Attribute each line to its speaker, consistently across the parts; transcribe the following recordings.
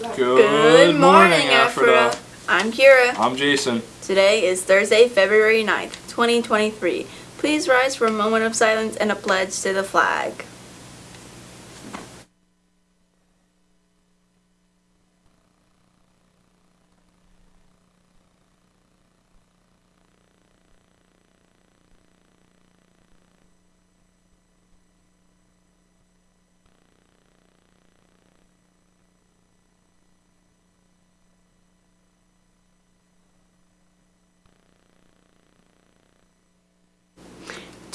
Speaker 1: Good morning, Ephrata. I'm Kira.
Speaker 2: I'm Jason.
Speaker 1: Today is Thursday, February 9th, 2023. Please rise for a moment of silence and a pledge to the flag.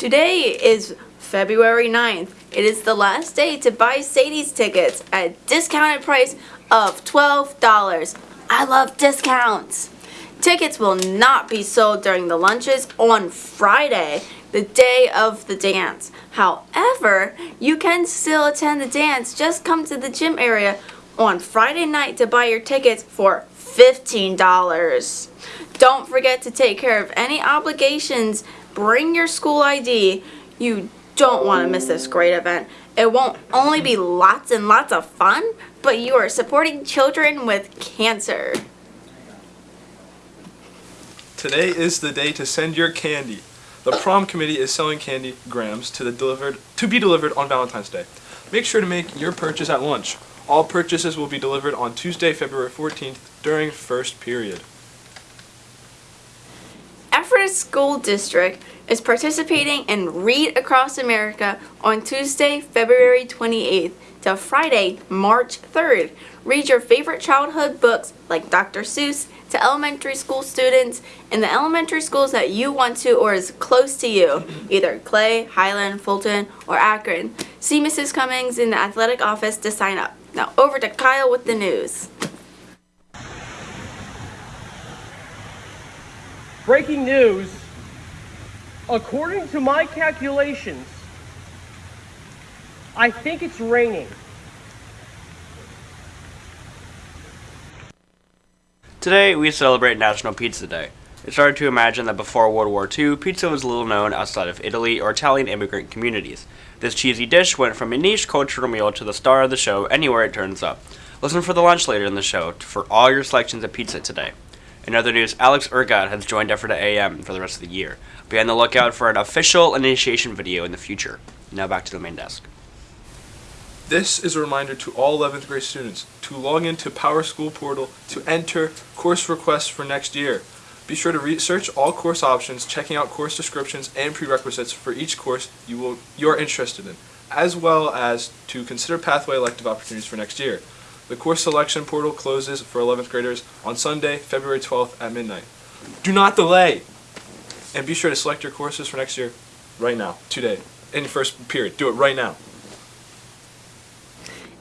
Speaker 1: Today is February 9th. It is the last day to buy Sadie's tickets at a discounted price of $12. I love discounts. Tickets will not be sold during the lunches on Friday, the day of the dance. However, you can still attend the dance. Just come to the gym area on Friday night to buy your tickets for $15. Don't forget to take care of any obligations bring your school ID. You don't want to miss this great event. It won't only be lots and lots of fun, but you are supporting children with cancer.
Speaker 2: Today is the day to send your candy. The prom committee is selling candy grams to delivered to be delivered on Valentine's Day. Make sure to make your purchase at lunch. All purchases will be delivered on Tuesday, February 14th during first period.
Speaker 1: Ephrata School District is participating in Read Across America on Tuesday, February 28th to Friday, March 3rd. Read your favorite childhood books like Dr. Seuss to elementary school students in the elementary schools that you want to or is close to you, either Clay, Highland, Fulton, or Akron. See Mrs. Cummings in the athletic office to sign up. Now over to Kyle with the news.
Speaker 3: Breaking news. According to my calculations, I think it's raining.
Speaker 4: Today, we celebrate National Pizza Day. It's hard to imagine that before World War II, pizza was little known outside of Italy or Italian immigrant communities. This cheesy dish went from a niche cultural meal to the star of the show anywhere it turns up. Listen for the lunch later in the show for all your selections of pizza today. In other news, Alex Ergot has joined Ephrata AM for the rest of the year. Be on the lookout for an official initiation video in the future. Now back to the main desk.
Speaker 2: This is a reminder to all 11th grade students to log into PowerSchool portal to enter course requests for next year. Be sure to research all course options, checking out course descriptions and prerequisites for each course you will you're interested in, as well as to consider pathway elective opportunities for next year. The course selection portal closes for 11th graders on Sunday, February 12th at midnight. Do not delay! And be sure to select your courses for next year right now, today, in your first period. Do it right now.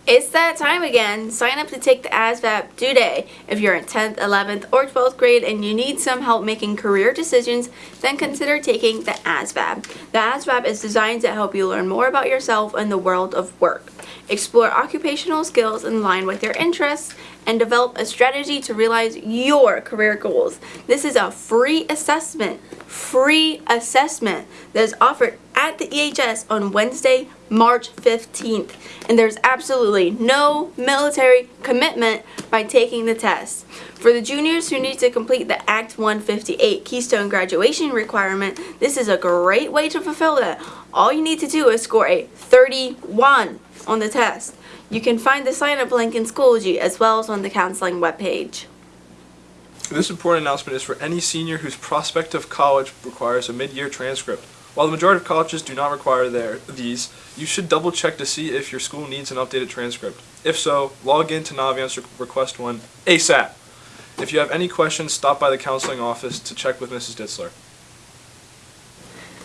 Speaker 1: It's that time again. Sign up to take the ASVAB today. If you're in 10th, 11th, or 12th grade and you need some help making career decisions, then consider taking the ASVAB. The ASVAB is designed to help you learn more about yourself and the world of work. Explore occupational skills in line with your interests and develop a strategy to realize your career goals. This is a free assessment, free assessment that is offered at the EHS on Wednesday, March 15th. And there's absolutely no military commitment by taking the test. For the juniors who need to complete the Act 158 Keystone graduation requirement, this is a great way to fulfill that. All you need to do is score a 31 on the test. You can find the sign-up link in Schoology as well as on the counseling webpage.
Speaker 2: This important announcement is for any senior whose prospect of college requires a mid-year transcript. While the majority of colleges do not require their, these, you should double check to see if your school needs an updated transcript. If so, log in to Naviance request one ASAP. If you have any questions, stop by the counseling office to check with Mrs. Ditzler.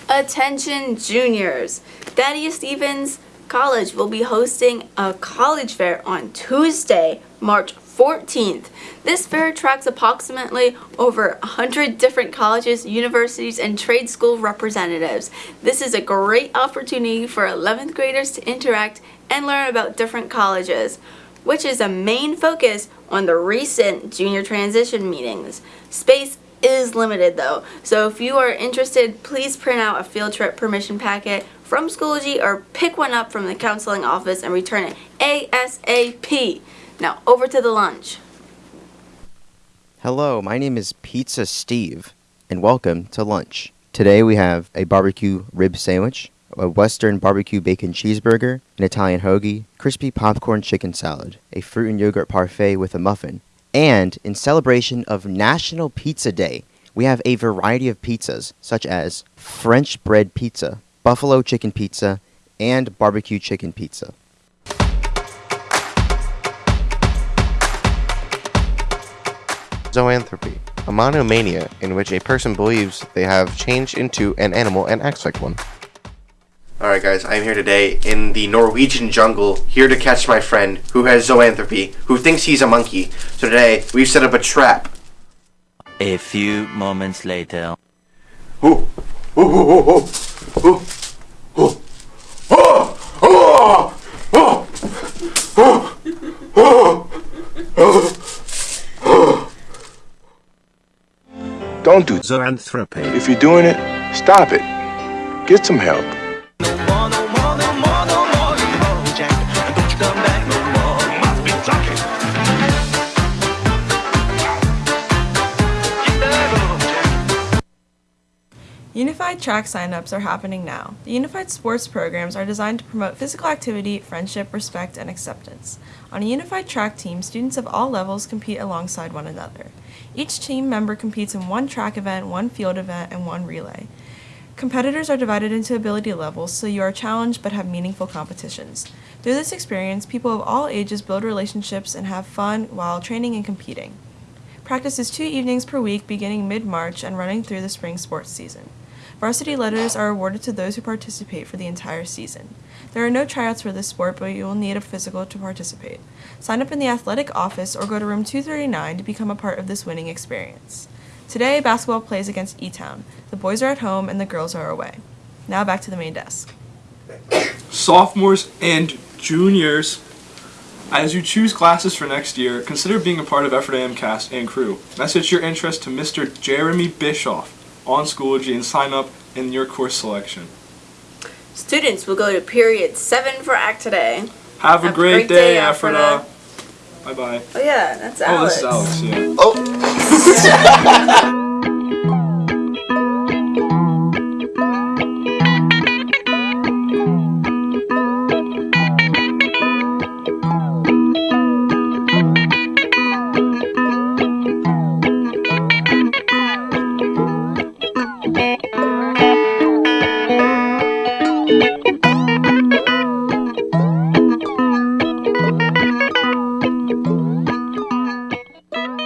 Speaker 1: Attention juniors! Thaddeus Stevens College will be hosting a college fair on Tuesday, March 14th. This fair attracts approximately over 100 different colleges, universities, and trade school representatives. This is a great opportunity for 11th graders to interact and learn about different colleges, which is a main focus on the recent junior transition meetings. Space is limited though, so if you are interested, please print out a field trip permission packet from Schoology or pick one up from the counseling office and return it ASAP. Now over to the lunch.
Speaker 5: Hello, my name is Pizza Steve, and welcome to lunch. Today we have a barbecue rib sandwich, a Western barbecue bacon cheeseburger, an Italian hoagie, crispy popcorn chicken salad, a fruit and yogurt parfait with a muffin, and in celebration of National Pizza Day, we have a variety of pizzas such as French bread pizza, buffalo chicken pizza, and barbecue chicken pizza.
Speaker 6: Zoanthropy, a monomania in which a person believes they have changed into an animal and acts like one. Alright, guys, I'm here today in the Norwegian jungle, here to catch my friend who has zoanthropy, who thinks he's a monkey. So today, we've set up a trap.
Speaker 7: A few moments later.
Speaker 6: Ooh, ooh, ooh, ooh, ooh, ooh. Oh, oh, oh, oh, oh, oh.
Speaker 8: Don't do zoanthropy. If you're doing it, stop it. Get some help.
Speaker 9: Unified track signups are happening now. The Unified Sports programs are designed to promote physical activity, friendship, respect, and acceptance. On a unified track team, students of all levels compete alongside one another. Each team member competes in one track event, one field event, and one relay. Competitors are divided into ability levels, so you are challenged but have meaningful competitions. Through this experience, people of all ages build relationships and have fun while training and competing. Practice is two evenings per week beginning mid-March and running through the spring sports season. Varsity letters are awarded to those who participate for the entire season. There are no tryouts for this sport, but you will need a physical to participate. Sign up in the athletic office or go to room 239 to become a part of this winning experience. Today, basketball plays against E-Town. The boys are at home and the girls are away. Now back to the main desk.
Speaker 2: Sophomores and juniors, as you choose classes for next year, consider being a part of Ephrata cast and crew. Message your interest to Mr. Jeremy Bischoff on Schoology and sign up in your course selection.
Speaker 1: Students will go to period 7 for Act today.
Speaker 2: Have a
Speaker 1: Have a
Speaker 2: great,
Speaker 1: great
Speaker 2: day,
Speaker 1: day,
Speaker 2: Ephrata. Bye bye.
Speaker 1: Oh yeah, that's
Speaker 2: Oh,
Speaker 1: Alex.
Speaker 2: this is Alex, yeah.
Speaker 6: Oh!